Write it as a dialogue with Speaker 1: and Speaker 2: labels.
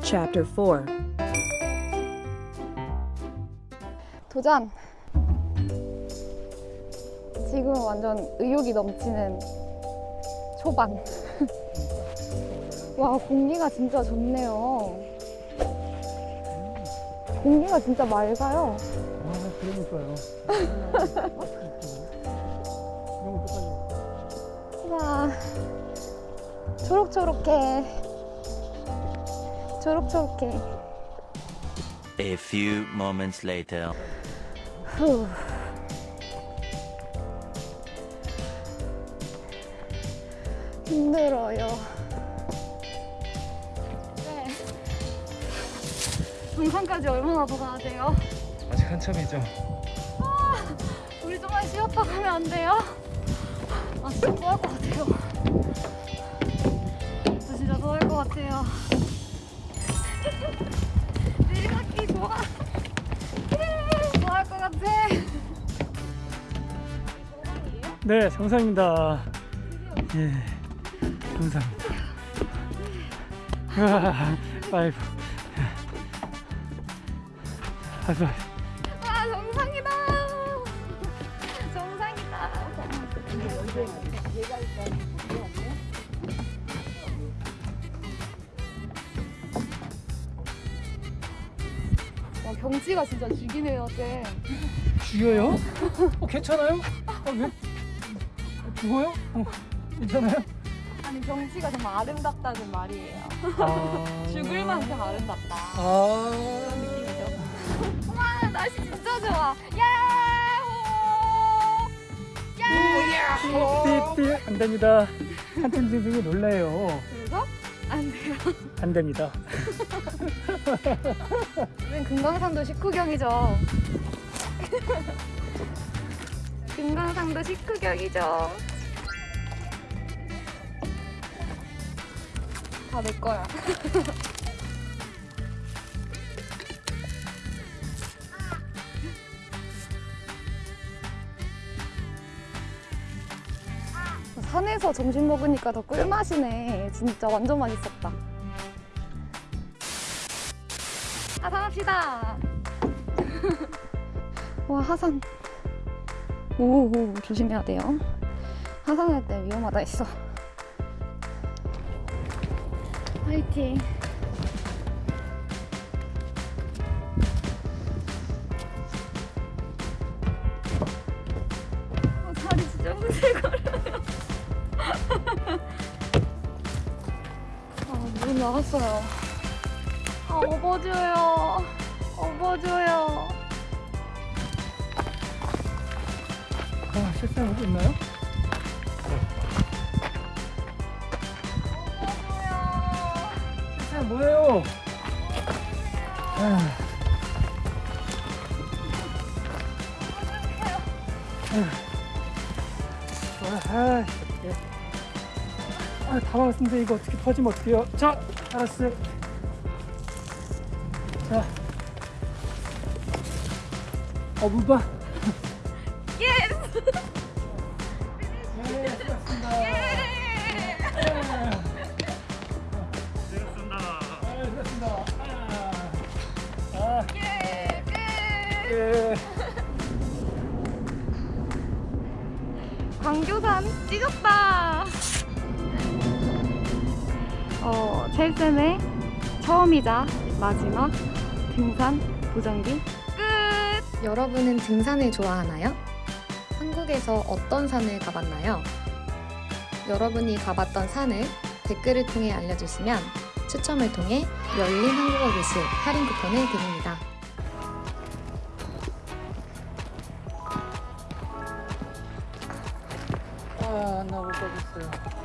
Speaker 1: Chapter 4
Speaker 2: 도전! 지금 완전 의욕이 넘치는 초반. 와, 공기가 진짜 좋네요. 공기가 진짜 맑아요.
Speaker 3: 아, 그러니까요. 너무 똑같네.
Speaker 2: 와, 초록초록해. 초록초록해.
Speaker 4: A few moments later.
Speaker 2: 후. 힘들어요. 네. 등산까지 얼마나 더 가야 돼요?
Speaker 3: 아직 한참이죠.
Speaker 2: 우리 좀만 쉬었다 가면 안 돼요? 아 진짜 토할 것 같아요. 저 진짜 토할 것 같아요. 내리막기 좋아. 예, 토할 것 같아.
Speaker 3: 네, 정상입니다. 예. 아, 파이브. 하이파이브.
Speaker 2: 아 정상이다. 정상이다. 경치가 진짜 죽이네요, 쌤.
Speaker 3: 죽여요? 어, 괜찮아요? 어, 왜? 죽어요? 어, 괜찮아요?
Speaker 2: 아니 경치가 정말 아름답다는 말이에요.
Speaker 3: 아...
Speaker 2: 죽을 만큼 아름답다.
Speaker 3: 아...
Speaker 2: 그런 느낌이죠. 와 날씨 진짜 좋아. 야호! 야호!
Speaker 3: 띠띠 안 됩니다. 한팀 선생이 놀래요.
Speaker 2: 그래서 안 돼요.
Speaker 3: 안 됩니다.
Speaker 2: 우린 금강산도 식후경이죠. 금강산도 식후경이죠. 다 내 거야. 산에서 점심 먹으니까 더 꿀맛이네. 진짜 완전 맛있었다. 하산합시다. 와 하산. 오, 오 조심해야 돼요. 하산할 때 위험하다 했어. 화이팅. 어, 다리 진짜 후들거려요. 아, 물 나갔어요. 아, 업어줘요. 업어줘요.
Speaker 3: 아, 실수한 거 있나요? 실수한 뭐예요? 아, 아, 아. 아, 다 막았는데 이거 어떻게 퍼지면 어떡해요? 자, 알았어요. 자. 어, 물봐.
Speaker 2: Yes!
Speaker 3: 네, 수고하셨습니다. 아, 수고하셨습니다. 아, 아,
Speaker 2: 예! 끝!
Speaker 3: 예.
Speaker 2: 광교산 찍었다. 어, 첼쌤의 처음이자 마지막 등산 도전기 끝.
Speaker 5: 여러분은 등산을 좋아하나요? 한국에서 어떤 산을 가봤나요? 여러분이 가봤던 산을 댓글을 통해 알려주시면 추첨을 통해 열린 한국어 교실 할인 쿠폰을 드립니다.
Speaker 3: 아, 나 못 가겠어요.